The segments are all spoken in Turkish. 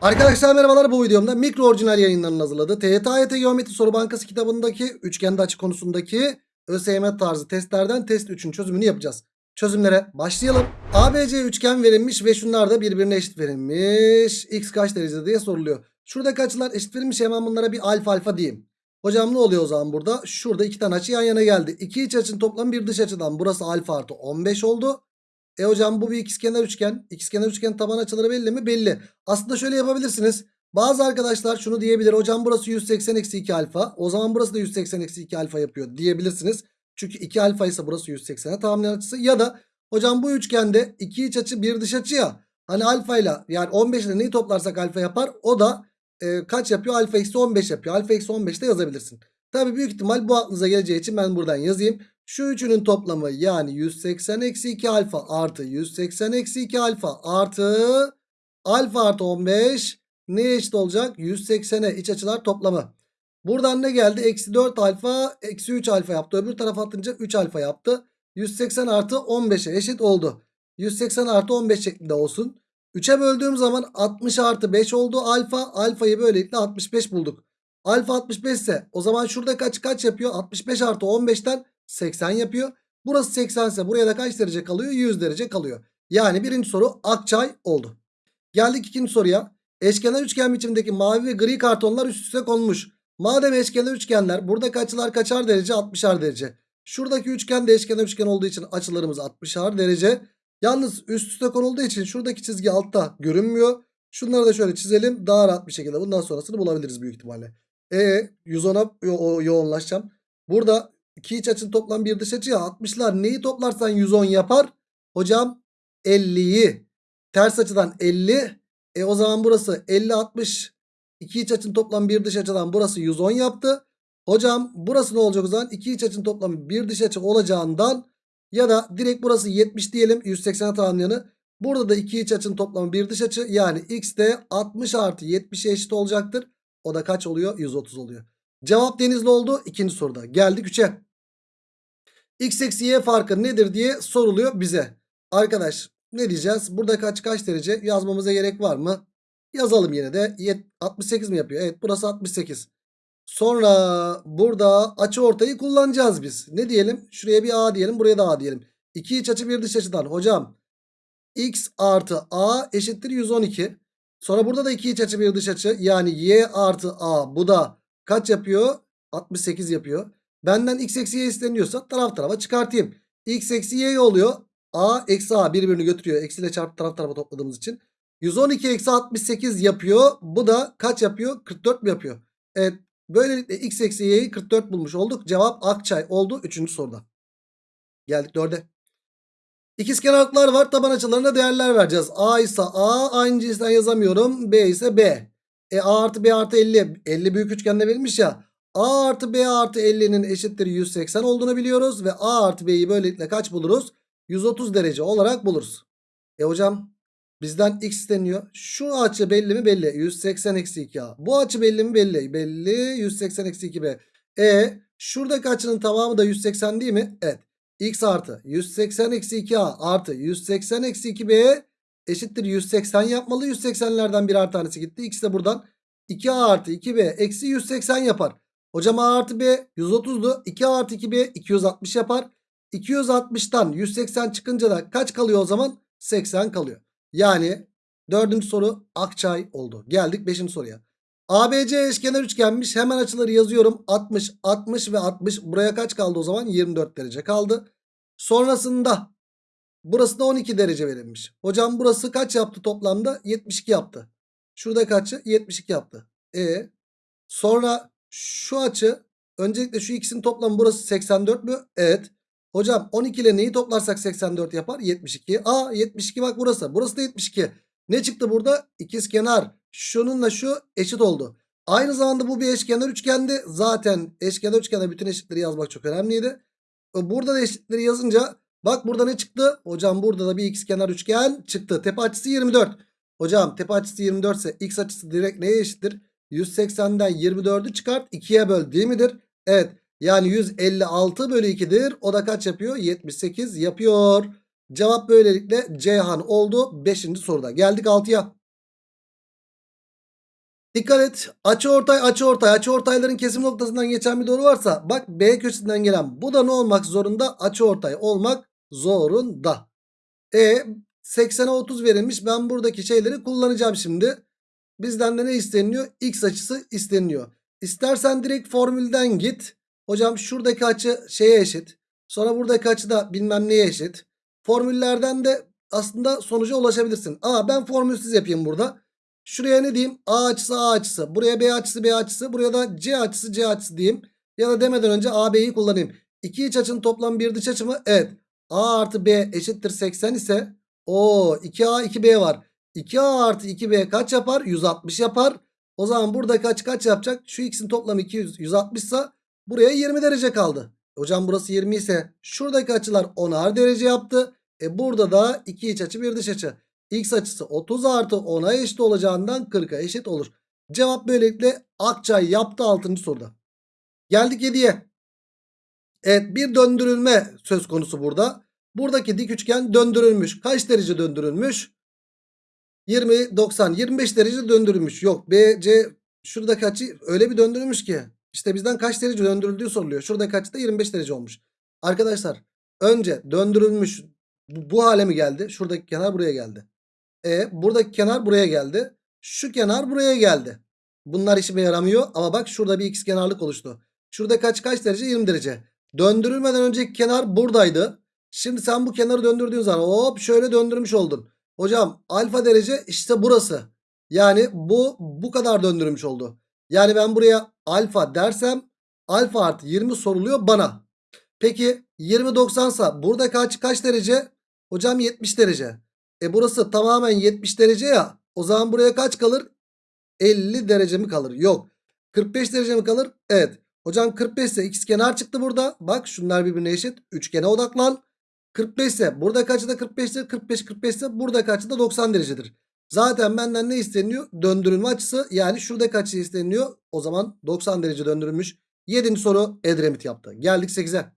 Arkadaşlar merhabalar bu videomda mikro orijinal yayınlarının hazırladığı TYT Geometri Soru Bankası kitabındaki üçgende açı konusundaki ÖSYM tarzı testlerden test 3'ün çözümünü yapacağız. Çözümlere başlayalım. ABC üçgen verilmiş ve şunlar da birbirine eşit verilmiş. X kaç derece diye soruluyor. Şuradaki açılar eşit verilmiş hemen bunlara bir alfa alfa diyeyim. Hocam ne oluyor o zaman burada? Şurada iki tane açı yan yana geldi. İki iç açının toplamı bir dış açıdan. Burası alfa artı 15 oldu. E hocam bu bir ikizkenar üçgen. İkizkenar üçgen taban açıları belli mi? Belli. Aslında şöyle yapabilirsiniz. Bazı arkadaşlar şunu diyebilir. Hocam burası 180 eksi 2 alfa. O zaman burası da 180 eksi 2 alfa yapıyor diyebilirsiniz. Çünkü 2 alfa ise burası 180'e tamamlayan açısı. Ya da hocam bu üçgende iki iç açı bir dış açı ya. Hani alfa ile yani 15 ile neyi toplarsak alfa yapar. O da e, kaç yapıyor? Alfa eksi 15 yapıyor. Alfa eksi 15 de yazabilirsin. Tabi büyük ihtimal bu aklınıza geleceği için ben buradan yazayım. Şu üçünün toplamı yani 180 eksi 2 alfa artı 180 eksi 2 alfa artı alfa artı 15 neye eşit olacak? 180'e iç açılar toplamı. Buradan ne geldi? Eksi 4 alfa eksi 3 alfa yaptı. Öbür tarafa atınca 3 alfa yaptı. 180 artı 15'e eşit oldu. 180 artı 15 şeklinde olsun. 3'e böldüğüm zaman 60 artı 5 oldu alfa. Alfayı böylelikle 65 bulduk. Alfa 65 ise o zaman şurada kaç kaç yapıyor? 65 artı 15'ten 80 yapıyor. Burası 80 ise buraya da kaç derece kalıyor? 100 derece kalıyor. Yani birinci soru Akçay oldu. Geldik ikinci soruya. Eşkenar üçgen biçimindeki mavi ve gri kartonlar üst üste konmuş. Madem eşkenar üçgenler buradaki açılar kaçar derece? 60'ar derece. Şuradaki üçgen de eşkenar üçgen olduğu için açılarımız 60'ar derece. Yalnız üst üste konulduğu için şuradaki çizgi altta görünmüyor. Şunları da şöyle çizelim. Daha rahat bir şekilde bundan sonrasını bulabiliriz büyük ihtimalle. E 110'a yo yoğunlaşacağım. Burada iki iç açının toplam bir dış açı ya 60'lar neyi toplarsan 110 yapar? Hocam 50'yi ters açıdan 50 e o zaman burası 50 60 iki iç açının toplam bir dış açıdan burası 110 yaptı. Hocam burası ne olacak o zaman? İki iç açının toplamı bir dış açı olacağından ya da direkt burası 70 diyelim 180'e tamamlayanı. Burada da iki iç açının toplamı bir dış açı yani x de 60 artı 70'e eşit olacaktır. O da kaç oluyor? 130 oluyor. Cevap denizli oldu ikinci soruda. Geldik 3'e. X eksi y farkı nedir diye soruluyor bize. Arkadaş ne diyeceğiz? Burada kaç kaç derece yazmamıza gerek var mı? Yazalım yine de. 68 mi yapıyor? Evet burası 68. Sonra burada açı ortayı kullanacağız biz. Ne diyelim? Şuraya bir A diyelim. Buraya da A diyelim. İki iç açı bir dış açıdan. Hocam x artı A eşittir 112. Sonra burada da iki iç açı bir dış açı. Yani y artı A bu da kaç yapıyor? 68 yapıyor. Benden x eksi y isteniyorsa taraf tarafa çıkartayım. x eksi y oluyor. A eksi A birbirini götürüyor. Eksiyle çarpıp taraf tarafa topladığımız için. 112 eksi 68 yapıyor. Bu da kaç yapıyor? 44 mi yapıyor? Evet. Böylelikle x eksi y'yi 44 bulmuş olduk. Cevap Akçay oldu 3. soruda. Geldik 4'e. İkizkenarlıklar var. Taban açılarına değerler vereceğiz. A ise A. Aynı cinsten yazamıyorum. B ise B. E A artı B artı 50. 50 büyük üçgende verilmiş ya. A artı B artı 50'nin eşittir 180 olduğunu biliyoruz. Ve A artı B'yi böylelikle kaç buluruz? 130 derece olarak buluruz. E hocam bizden x isteniyor. Şu açı belli mi? Belli. 180 eksi 2A. Bu açı belli mi? Belli. Belli. 180 eksi 2B. E şuradaki açının tamamı da 180 değil mi? Evet. X artı 180 eksi 2A artı 180 eksi 2B eşittir 180 yapmalı. 180'lerden birer tanesi gitti. X de buradan 2A artı 2B eksi 180 yapar. Hocam A artı B 130'du. 2A artı 2B 260 yapar. 260'tan 180 çıkınca da kaç kalıyor o zaman? 80 kalıyor. Yani dördüncü soru Akçay oldu. Geldik beşinci soruya. ABC eşkenar üçgenmiş. Hemen açıları yazıyorum. 60, 60 ve 60. Buraya kaç kaldı o zaman? 24 derece kaldı. Sonrasında burası da 12 derece verilmiş. Hocam burası kaç yaptı toplamda? 72 yaptı. Şurada kaçı? 72 yaptı. E sonra şu açı öncelikle şu ikisinin toplamı burası 84 mü? Evet. Hocam 12 ile neyi toplarsak 84 yapar? 72. Aa 72 bak burası. Burası da 72. Ne çıktı burada? İkiz kenar. Şununla şu eşit oldu. Aynı zamanda bu bir eşkenar üçgendi. Zaten eşkenar üçgende bütün eşitleri yazmak çok önemliydi. Burada da eşitleri yazınca bak burada ne çıktı? Hocam burada da bir ikizkenar üçgen çıktı. Tepe açısı 24. Hocam tepe açısı 24 ise x açısı direkt neye eşittir? 180'den 24'ü çıkart 2'ye böl değil midir? Evet. Yani 156 bölü 2'dir. O da kaç yapıyor? 78 yapıyor. Cevap böylelikle Ceyhan oldu 5. soruda. Geldik 6'ya. Dikkat et. Açı ortay açı ortay. Açı ortayların kesim noktasından geçen bir doğru varsa bak B köşesinden gelen bu da ne olmak zorunda? Açı ortay olmak zorunda. E 80'e 30 verilmiş. Ben buradaki şeyleri kullanacağım şimdi. Bizden de ne isteniyor? X açısı isteniyor. İstersen direkt formülden git. Hocam şuradaki açı şeye eşit. Sonra buradaki açı da bilmem neye eşit. Formüllerden de aslında sonuca ulaşabilirsin. Aa ben formülsüz yapayım burada. Şuraya ne diyeyim? A açısı A açısı. Buraya B açısı B açısı. Buraya da C açısı C açısı diyeyim. Ya da demeden önce A B'yi kullanayım. İki iç açının toplam bir dış açı mı? Evet. A artı B eşittir 80 ise o 2A 2B var. 2A artı 2B kaç yapar? 160 yapar. O zaman burada kaç kaç yapacak? Şu x'in toplamı 200 160 ise buraya 20 derece kaldı. Hocam burası 20 ise şuradaki açılar 10'ar derece yaptı. E burada da iki iç açı bir dış açı. X açısı 30 artı 10'a eşit olacağından 40'a eşit olur. Cevap böylelikle Akçay yaptı 6. soruda. Geldik 7'ye. Evet bir döndürülme söz konusu burada. Buradaki dik üçgen döndürülmüş. Kaç derece döndürülmüş? 20, 90, 25 derece döndürülmüş. Yok B, C şuradaki açı öyle bir döndürülmüş ki. İşte bizden kaç derece döndürüldüğü soruluyor. Şuradaki açı da 25 derece olmuş. Arkadaşlar önce döndürülmüş bu, bu hale mi geldi? Şuradaki kenar buraya geldi. E buradaki kenar buraya geldi. Şu kenar buraya geldi. Bunlar işime yaramıyor ama bak şurada bir x kenarlık oluştu. Şurada kaç kaç derece? 20 derece. Döndürülmeden önceki kenar buradaydı. Şimdi sen bu kenarı döndürdüğün zaman hop şöyle döndürmüş oldun. Hocam alfa derece işte burası. Yani bu bu kadar döndürülmüş oldu. Yani ben buraya alfa dersem alfa artı 20 soruluyor bana. Peki 20 90 sa burada kaç kaç derece? Hocam 70 derece. E burası tamamen 70 derece ya. O zaman buraya kaç kalır? 50 derece mi kalır? Yok. 45 derece mi kalır? Evet. Hocam 45 ise x kenar çıktı burada. Bak şunlar birbirine eşit. Üçgene odaklan. 45 ise burada kaçı da 45'tir. 45 45 ise burada kaçı da 90 derecedir. Zaten benden ne isteniyor? Döndürülme açısı. Yani şurada kaçı isteniyor? O zaman 90 derece döndürülmüş. 7. soru Edremit yaptı. Geldik 8'e.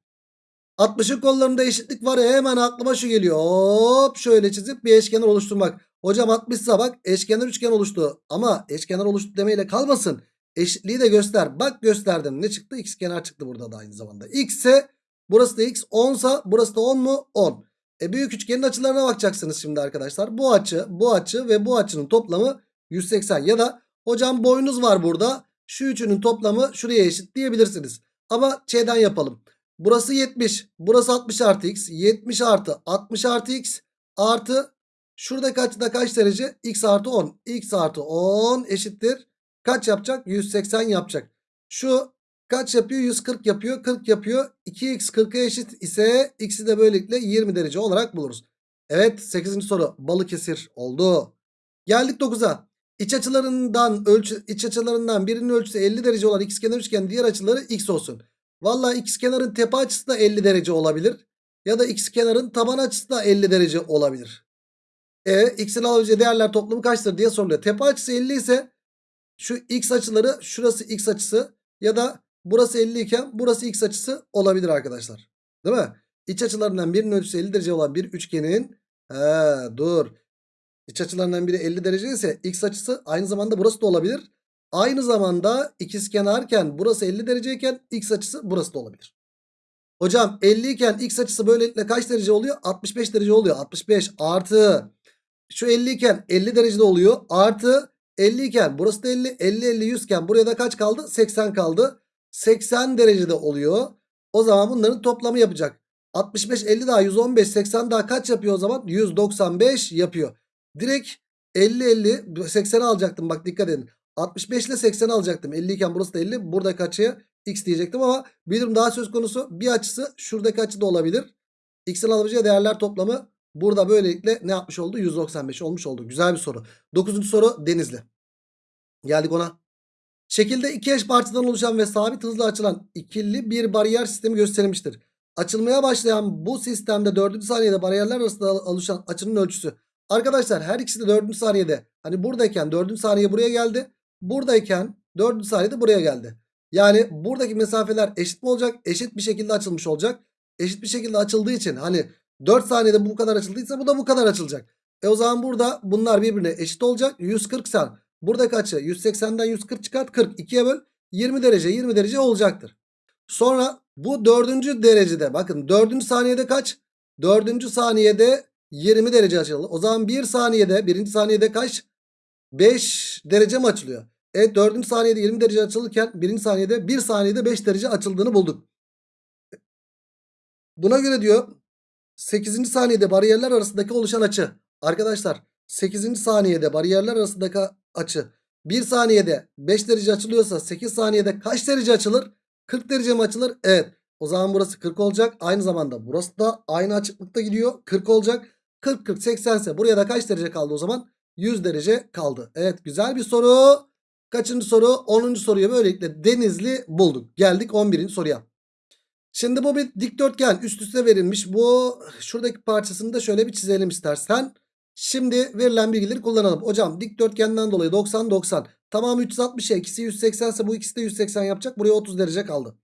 60'ın kollarında eşitlik var ya hemen aklıma şu geliyor. Hop şöyle çizip bir eşkenar oluşturmak. Hocam 60 ise bak eşkenar üçgen oluştu. Ama eşkenar oluştu demeyle kalmasın. Eşitliği de göster. Bak gösterdim. Ne çıktı? X kenar çıktı burada da aynı zamanda. X ise burası da X 10 sa burası da 10 mu? 10. E büyük üçgenin açılarına bakacaksınız şimdi arkadaşlar. Bu açı, bu açı ve bu açının toplamı 180 ya da hocam boyunuz var burada. Şu üçünün toplamı şuraya eşit diyebilirsiniz. Ama şeyden yapalım. Burası 70. Burası 60 artı x. 70 artı 60 artı x artı şurada kaçta kaç derece? x artı 10. x artı 10 eşittir. Kaç yapacak? 180 yapacak. Şu kaç yapıyor? 140 yapıyor. 40 yapıyor. 2x 40'a eşit ise x'i de böylelikle 20 derece olarak buluruz. Evet 8. soru Balıkesir oldu. Geldik 9'a. İç açılarından ölçü iç açılarından birinin ölçüsü 50 derece olan ikizkenar üçgen diğer açıları x olsun. Valla ikizkenarın tepe açısı da 50 derece olabilir. Ya da ikizkenarın taban açısı da 50 derece olabilir. E x'in alabileceği değerler toplamı kaçtır diye soruluyor. Tepe açısı 50 ise şu x açıları şurası x açısı ya da burası 50 iken burası x açısı olabilir arkadaşlar. Değil mi? İç açılarından birinin ölçüsü 50 derece olan bir üçgenin he, dur. İç açılarından biri 50 derece ise x açısı aynı zamanda burası da olabilir. Aynı zamanda ikizkenarken burası 50 dereceyken x açısı burası da olabilir. Hocam 50 iken x açısı böylelikle kaç derece oluyor? 65 derece oluyor. 65 artı şu 50 iken 50 derecede oluyor. Artı 50 iken burası da 50. 50 50 100 iken buraya da kaç kaldı? 80 kaldı. 80 derecede oluyor. O zaman bunların toplamı yapacak. 65 50 daha 115 80 daha kaç yapıyor o zaman? 195 yapıyor. Direkt 50 50 80'i alacaktım bak dikkat edin. 65 ile 80 alacaktım. 50 iken burası da 50. Buradaki açıya x diyecektim ama bir durum daha söz konusu. Bir açısı şuradaki açı da olabilir. X'in alabileceği değerler toplamı burada böylelikle ne yapmış oldu? 195 olmuş oldu. Güzel bir soru. 9. soru Denizli. Geldik ona. Şekilde iki eş parçadan oluşan ve sabit hızla açılan ikili bir bariyer sistemi gösterilmiştir. Açılmaya başlayan bu sistemde 4. saniyede bariyerler arasında oluşan açının ölçüsü. Arkadaşlar her ikisi de 4. saniyede. Hani buradayken 4. saniye buraya geldi. Buradayken 4. saniyede buraya geldi. Yani buradaki mesafeler eşit mi olacak? Eşit bir şekilde açılmış olacak. Eşit bir şekilde açıldığı için hani 4 saniyede bu kadar açıldıysa bu da bu kadar açılacak. E o zaman burada bunlar birbirine eşit olacak. 140 san Buradaki açı 180'den 140 çıkart 40. 2'ye böl 20 derece 20 derece olacaktır. Sonra bu dördüncü derecede bakın dördüncü saniyede kaç? Dördüncü saniyede 20 derece açıldı. O zaman bir saniyede birinci saniyede kaç? 5 derece mi açılıyor? Evet dördüncü saniyede 20 derece açılırken birinci saniyede 1 saniyede 5 derece açıldığını bulduk. Buna göre diyor 8. saniyede bariyerler arasındaki oluşan açı. Arkadaşlar 8. saniyede bariyerler arasındaki açı 1 saniyede 5 derece açılıyorsa 8 saniyede kaç derece açılır? 40 derece mi açılır? Evet. O zaman burası 40 olacak. Aynı zamanda burası da aynı açıklıkta gidiyor. 40 olacak. 40 40 80 ise buraya da kaç derece kaldı o zaman? 100 derece kaldı. Evet güzel bir soru. Kaçıncı soru? 10. soruya böylelikle Denizli bulduk. Geldik 11. soruya. Şimdi bu bir dikdörtgen üst üste verilmiş. Bu şuradaki parçasını da şöyle bir çizelim istersen. Şimdi verilen bilgileri kullanalım. Hocam dikdörtgenden dolayı 90 90. Tamamı 360 ya ikisi 180 ise bu ikisi de 180 yapacak. Buraya 30 derece kaldı.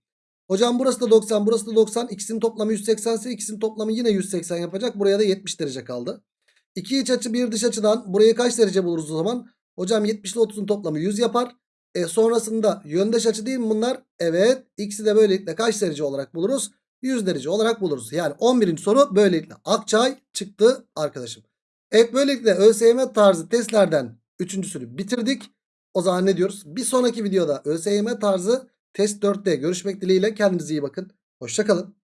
Hocam burası da 90 burası da 90. İkisinin toplamı 180 ise ikisinin toplamı yine 180 yapacak. Buraya da 70 derece kaldı. İki iç açı bir dış açıdan burayı kaç derece buluruz o zaman? Hocam 70 ile 30'un toplamı 100 yapar. E sonrasında yöndeş açı değil mi bunlar? Evet. X'i de böylelikle kaç derece olarak buluruz? 100 derece olarak buluruz. Yani 11. soru böylelikle Akçay çıktı arkadaşım. Evet böylelikle ÖSYM tarzı testlerden 3.sünü bitirdik. O zaman ne diyoruz? Bir sonraki videoda ÖSYM tarzı test 4'te görüşmek dileğiyle kendinize iyi bakın. Hoşçakalın.